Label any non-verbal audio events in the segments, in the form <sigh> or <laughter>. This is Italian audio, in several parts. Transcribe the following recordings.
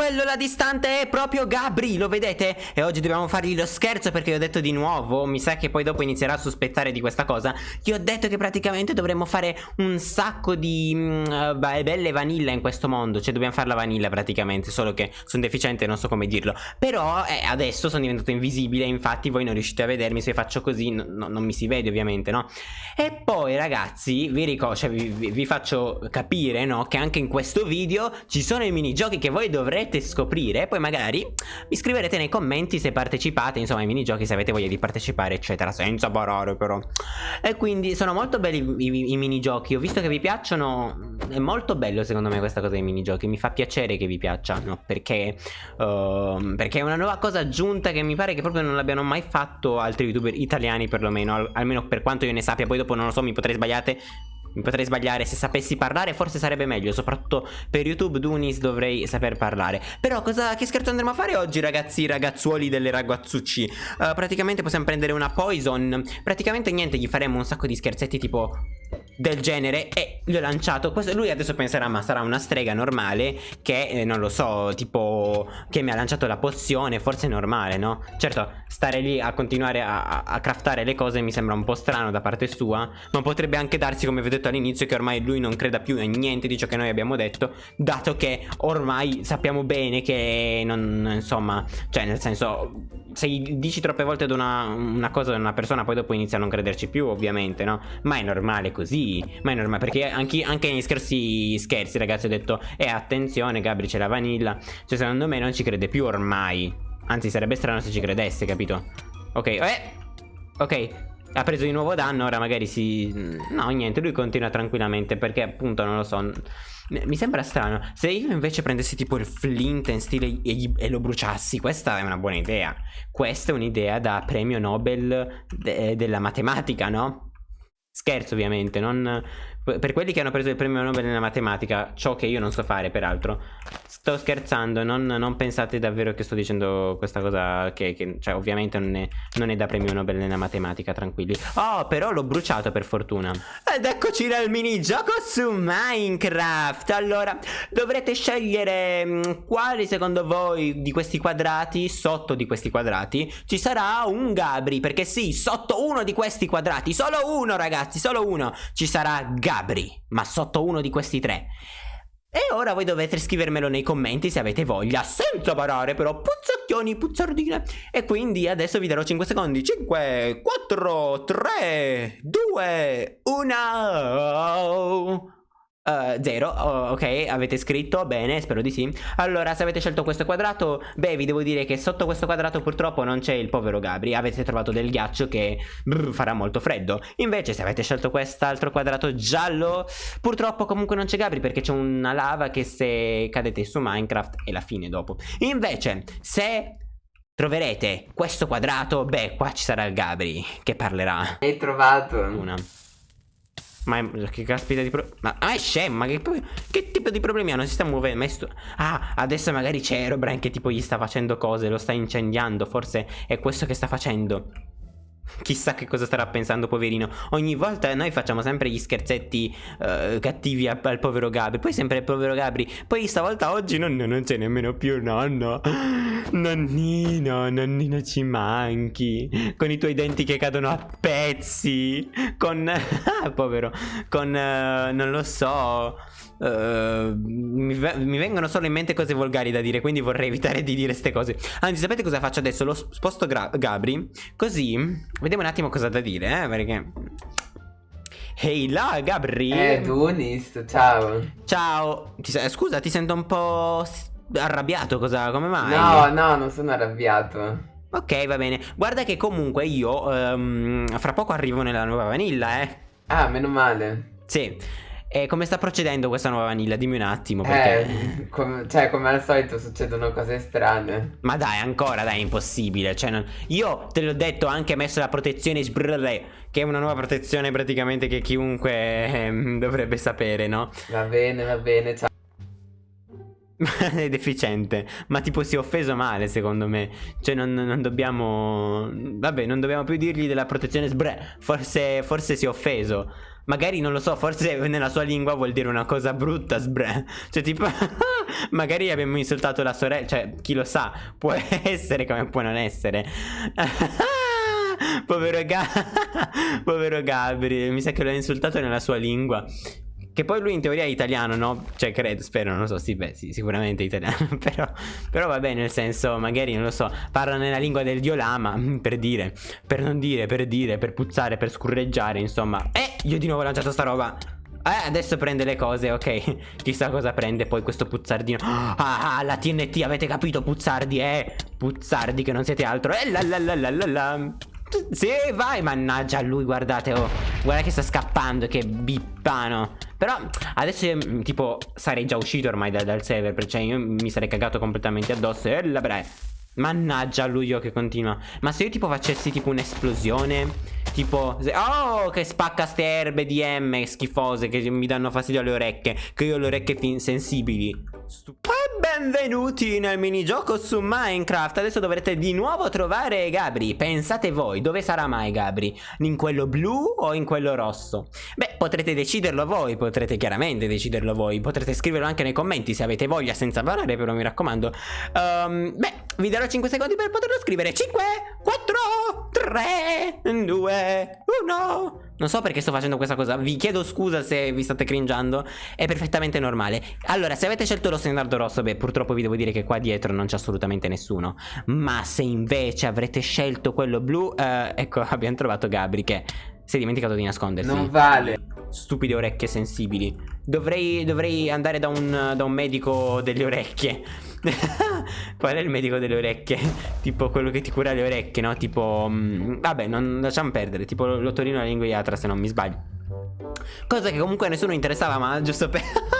quello là distante è proprio Gabri, lo vedete? E oggi dobbiamo fargli lo scherzo perché ho detto di nuovo, mi sa che poi dopo inizierà a sospettare di questa cosa. Gli ho detto che praticamente dovremmo fare un sacco di uh, belle vanilla in questo mondo, cioè dobbiamo fare la vanilla praticamente, solo che sono deficiente non so come dirlo. Però eh, adesso sono diventato invisibile, infatti voi non riuscite a vedermi, se faccio così no, non mi si vede ovviamente, no? E poi ragazzi, vi ricordo, cioè vi, vi, vi faccio capire, no? Che anche in questo video ci sono i minigiochi che voi dovrete dovrete scoprire poi magari mi scriverete nei commenti se partecipate, insomma ai minigiochi se avete voglia di partecipare eccetera, senza parole però. E quindi sono molto belli i, i, i minigiochi, ho visto che vi piacciono, è molto bello secondo me questa cosa dei minigiochi, mi fa piacere che vi piacciono perché, uh, perché è una nuova cosa aggiunta che mi pare che proprio non l'abbiano mai fatto altri youtuber italiani perlomeno, al, almeno per quanto io ne sappia, poi dopo non lo so, mi potrei sbagliare mi potrei sbagliare se sapessi parlare forse sarebbe meglio Soprattutto per YouTube Dunis dovrei saper parlare. Però cosa, che scherzo andremo a fare oggi ragazzi ragazzuoli delle ragazzucci? Uh, Praticamente possiamo prendere una poison. Praticamente niente gli faremo un sacco di scherzetti tipo del genere e gli ho lanciato questo, lui adesso penserà ma sarà una strega normale che eh, non lo so tipo che mi ha lanciato la pozione forse è normale no? Certo stare lì a continuare a, a, craftare le cose mi sembra un po' strano da parte sua ma potrebbe anche darsi come vi ho detto all'inizio che ormai lui non creda più in niente di ciò che noi abbiamo detto dato che ormai sappiamo bene che non insomma cioè nel senso se dici troppe volte ad una, una cosa ad una persona poi dopo inizia a non crederci più ovviamente no? Ma è normale così ma è normale perché anche, anche negli scherzi scherzi ragazzi ho detto eh, attenzione Gabri c'è la vanilla. Cioè secondo me non ci crede più ormai. Anzi sarebbe strano se ci credesse capito? Ok eh ok ha preso di nuovo danno, ora magari si... No, niente, lui continua tranquillamente perché appunto non lo so... Mi sembra strano. Se io invece prendessi tipo il flint in stile e, e lo bruciassi, questa è una buona idea. Questa è un'idea da premio Nobel de della matematica, no? Scherzo ovviamente, non... Per quelli che hanno preso il premio Nobel nella matematica, ciò che io non so fare peraltro, sto scherzando, non, non pensate davvero che sto dicendo questa cosa che, che cioè ovviamente non è, non è, da premio Nobel nella matematica, tranquilli. Oh, però l'ho bruciato per fortuna. Ed eccoci nel minigioco su Minecraft. Allora, dovrete scegliere mm, quali secondo voi di questi quadrati, sotto di questi quadrati, ci sarà un Gabri, perché sì, sotto uno di questi quadrati, solo uno ragazzi, solo uno, ci sarà Gabri. Gabri, ma sotto uno di questi tre. E ora voi dovete scrivermelo nei commenti se avete voglia, senza parare però, puzzacchioni, puzzardine. E quindi adesso vi darò 5 secondi. 5, 4, 3, 2, 1... Uh, zero, oh, ok, avete scritto, bene, spero di sì. Allora, se avete scelto questo quadrato, beh, vi devo dire che sotto questo quadrato purtroppo non c'è il povero Gabri. Avete trovato del ghiaccio che brr, farà molto freddo. Invece, se avete scelto quest'altro quadrato giallo, purtroppo comunque non c'è Gabri Perché c'è una lava che se cadete su Minecraft è la fine dopo. Invece, se troverete questo quadrato, beh, qua ci sarà il Gabri che parlerà. Hai trovato. Una ma che caspita di problemi Ma ah, è scemo Ma che, che, tipo di problemi hanno? Si sta muovendo sto... Ah adesso magari c'è Aerobrine che tipo gli sta facendo cose Lo sta incendiando Forse è questo che sta facendo Chissà che cosa starà pensando poverino. Ogni volta noi facciamo sempre gli scherzetti uh, cattivi al, al, povero Gabri Poi sempre il povero Gabri. Poi stavolta oggi nonno non c'è nemmeno più nonno. Nonnino, nonnino ci manchi. Con i tuoi denti che cadono a pezzi. Con... <laughs> ah, povero. Con... Uh, non lo so Uh, mi, vengono solo in mente cose volgari da dire Quindi vorrei evitare di dire queste cose. Anzi sapete cosa faccio adesso? Lo sposto Gabri Così Vediamo un attimo cosa da dire eh Perché Ehi hey, là Gabri! Eh Dunis ciao. Ciao. Ti, Scusa ti sento un po' arrabbiato cosa Come mai? No no non sono arrabbiato. Ok va bene. Guarda che comunque io um, Fra poco arrivo nella nuova vanilla eh. Ah meno male. Sì e come sta procedendo questa nuova vanilla? Dimmi un attimo perché... Eh, com cioè come al solito succedono cose strane Ma dai ancora dai è impossibile cioè, non... Io te l'ho detto anche messo la protezione sbrrre Che è una nuova protezione praticamente che chiunque eh, dovrebbe sapere no? Va bene va bene ciao <laughs> è deficiente Ma tipo si è offeso male secondo me Cioè non, non, dobbiamo Vabbè non dobbiamo più dirgli della protezione sbre Forse, forse si è offeso magari non lo so, forse <laughs> nella sua lingua vuol dire una cosa brutta, sbre. Cioè, tipo, <laughs> magari abbiamo insultato la sorella, cioè, chi lo sa, può <laughs> essere come può non essere. Povero, Ga Povero Gabri, mi sa che l'ho insultato nella sua lingua. Che poi lui in teoria è italiano, no? Cioè, credo, spero, non lo so, sì, beh, sì, sicuramente è italiano. <laughs> però, però vabbè, nel senso, magari, non lo so, parla nella lingua del dio lama, <laughs> per dire, per non dire, per dire, per puzzare, per scurreggiare, insomma. Eh, io di nuovo ho lanciato sta roba. Eh, adesso prende le cose, ok. <laughs> Chissà cosa prende poi questo puzzardino. <gasps> Ah, ah, la TNT, avete capito, puzzardi, eh? Puzzardi che non siete altro. Eh, la la la la la la. Sì, vai, mannaggia lui, guardate, oh. Guarda che sta scappando, che bippano. Però adesso io, mm, tipo, sarei già uscito ormai da, dal server, perché io mi sarei cagato completamente addosso. E la bre. Mannaggia lui io che continua. Ma se io tipo facessi tipo un'esplosione... Tipo, oh, che spacca ste erbe di M schifose che mi danno fastidio alle orecchie. Che io ho le orecchie sensibili. Stupido. Benvenuti nel minigioco su Minecraft Adesso dovrete di nuovo trovare Gabri Pensate voi, dove sarà mai Gabri? In quello blu o in quello rosso? Beh, potrete deciderlo voi Potrete chiaramente deciderlo voi Potrete scriverlo anche nei commenti se avete voglia Senza parlare però mi raccomando um, Beh, vi darò 5 secondi per poterlo scrivere 5, 4, 3, 2, 1 non so perché sto facendo questa cosa. Vi chiedo scusa se vi state cringiando È perfettamente normale. Allora se avete scelto lo standard rosso Beh purtroppo vi devo dire che qua dietro non c'è assolutamente nessuno. Ma se invece avrete scelto quello blu eh, Ecco <laughs> abbiamo trovato Gabri che si è dimenticato di nascondersi. Non vale Stupide orecchie sensibili Dovrei, dovrei andare da un, da un medico delle orecchie <laughs> Qual è il medico delle orecchie? <laughs> tipo quello che ti cura le orecchie, no? Tipo... Mh, mm, vabbè, non lasciamo perdere. Tipo l'ottorino alla linguiatra, se non mi sbaglio. Cosa che comunque a nessuno interessava, ma giusto per... <laughs>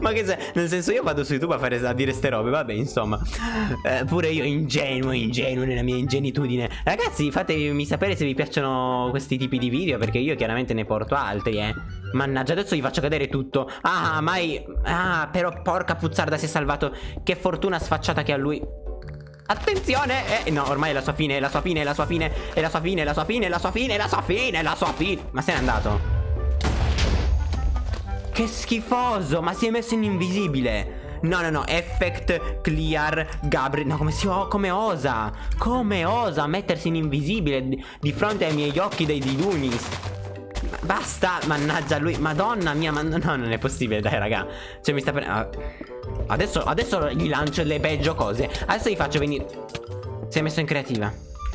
Ma che se, nel senso io vado su YouTube a, fare, a dire ste robe, vabbè insomma eh, Pure io ingenuo, ingenuo nella mia ingenitudine Ragazzi fatemi sapere se vi piacciono questi tipi di video Perché io chiaramente ne porto altri eh Mannaggia adesso vi faccio cadere tutto Ah mai Ah però porca puzzarda si è salvato Che fortuna sfacciata che ha lui Attenzione eh, No ormai è la sua fine È la sua fine È la sua fine È la sua fine È la sua fine È la sua fine È la sua fine È la sua fine Ma se n'è andato che schifoso, ma si è messo in invisibile. No, no, no, effect clear Gabri No, come si come osa Come osa mettersi in invisibile di, fronte ai miei occhi dei Didunis Basta, mannaggia lui Madonna mia, ma no, non è possibile, dai raga. Cioè mi sta prendendo adesso, adesso gli lancio le peggio cose. Adesso gli faccio venire Si è messo in creativa.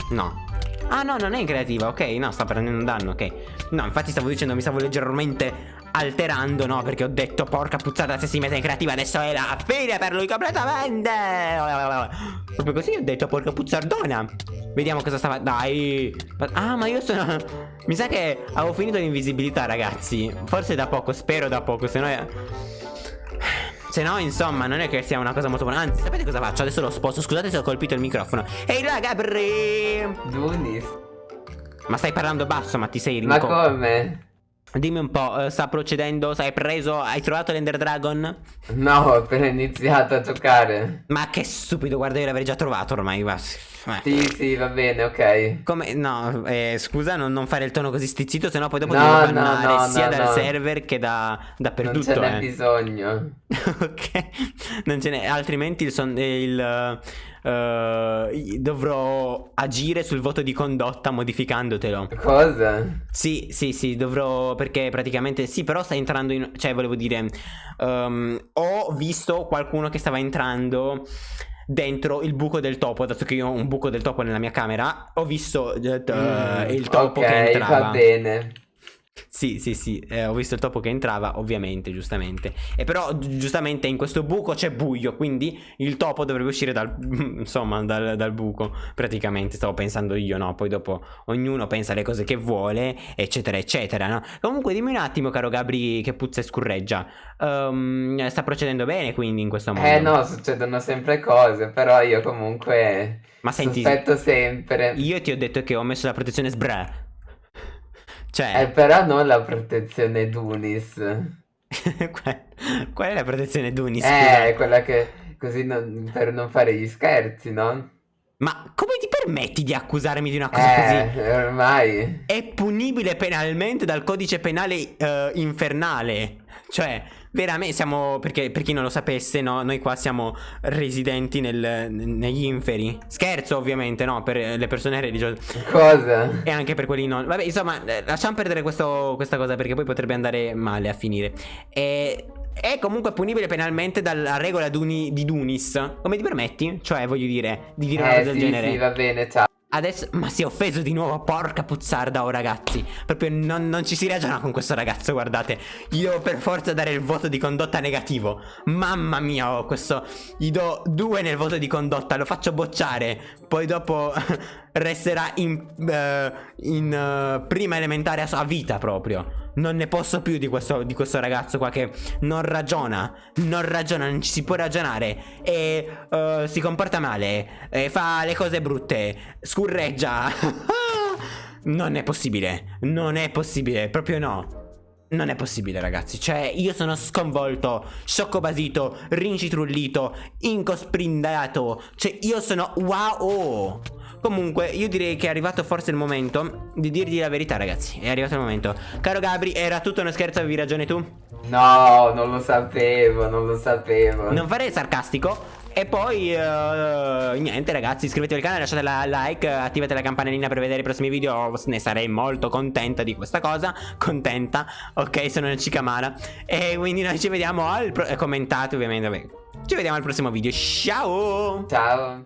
No. Ah no, non è in creativa, ok No, sta prendendo un danno, ok. No, infatti stavo dicendo, mi stavo leggermente alterando, no? Perché ho detto, porca puzzata, se si mette in creativa adesso è la fine per lui completamente. Proprio così ho detto, porca puzzardona. Vediamo cosa stava... Dai. Ah, ma io sono... Mi sa che avevo finito l'invisibilità, ragazzi. Forse da poco, spero da poco, se no... È... Se no, insomma, non è che sia una cosa molto buona. Anzi, sapete cosa faccio? Adesso lo sposto. Scusate se ho colpito il microfono. Ehi, raga, Bri! Dunis. Ma stai parlando basso, ma ti sei rincoglionito. Ma come? Dimmi un po', eh, sta procedendo? Hai preso? Hai trovato l'Ender Dragon? No, ho appena iniziato a giocare. Ma che stupido, guarda, io l'avrei già trovato ormai. Va. Eh. Sì, sì, va bene, ok. Come? No, eh, scusa, non, non, fare il tono così stizzito, sennò poi dopo no, devo bannare no, no, sia dal server che da, dappertutto. Non ce n'è eh. bisogno. <laughs> ok, non ce n'è, altrimenti il, son, il uh, dovrò agire sul voto di condotta modificandotelo. Cosa? Sì, sì, sì, dovrò, perché praticamente, sì, però sta entrando in, cioè volevo dire, um, ho visto qualcuno che stava entrando dentro il buco del topo, dato che io ho un buco del topo nella mia camera, ho visto uh, mm, il topo okay, che entrava. va bene. Sì, sì, sì, eh, ho visto il topo che entrava, ovviamente, giustamente. E però, giustamente, in questo buco c'è buio, quindi il topo dovrebbe uscire dal, <laughs> insomma, dal, dal, buco, praticamente, stavo pensando io, no? Poi dopo ognuno pensa le cose che vuole, eccetera, eccetera, no? Comunque, dimmi un attimo, caro Gabri, che puzza e scurreggia. Um, sta procedendo bene, quindi, in questo modo? Eh, no, succedono sempre cose, però io comunque... Ma senti... Sospetto sempre. Io ti ho detto che ho messo la protezione sbra. Cioè... Eh, però non la protezione Dunis. <laughs> Qual è la protezione Dunis? Eh, scusa? quella che così non, per non fare gli scherzi, no? Ma come ti permetti di accusarmi di una cosa eh, così? ormai. È punibile penalmente dal codice penale uh, infernale. Cioè, veramente siamo. Perché per chi non lo sapesse, no? Noi qua siamo residenti nel, negli inferi. Scherzo, ovviamente, no? Per le persone religiose. Cosa? E anche per quelli non. Vabbè, insomma, eh, lasciamo perdere questo, questa cosa perché poi potrebbe andare male a finire. E. È comunque punibile penalmente dalla regola Duni, di Dunis. Come ti permetti? Cioè, voglio dire, di dire eh, una cosa sì, del genere. Sì, va bene, ciao. Adesso, ma si è offeso di nuovo, porca puzzarda, oh ragazzi. Proprio non, non, ci si ragiona con questo ragazzo, guardate. Gli devo per forza dare il voto di condotta negativo. Mamma mia, oh, questo Gli do due nel voto di condotta, lo faccio bocciare. Poi dopo resterà in, uh, in uh, prima elementare a vita proprio. Non ne posso più di questo, di questo, ragazzo qua che non ragiona Non ragiona, non ci si può ragionare E uh, si comporta male E fa le cose brutte Scurreggia <laughs> Non è possibile Non è possibile, proprio no. Non è possibile ragazzi. Cioè io sono sconvolto Sciocco basito Rincitrullito Incosprindato Cioè io sono wow Comunque io direi che è arrivato forse il momento Di dirgli la verità ragazzi. È arrivato il momento. Caro Gabri era tutto uno scherzo avevi ragione tu? No non lo sapevo Non lo sapevo. Non farei sarcastico. E poi uh, niente ragazzi iscrivetevi al canale lasciate la like attivate la campanellina per vedere i prossimi video. Ne sarei molto contenta di questa cosa. Contenta ok sono una cicamana e quindi noi ci vediamo al commentate ovviamente ci vediamo al prossimo video. Ciao! Ciao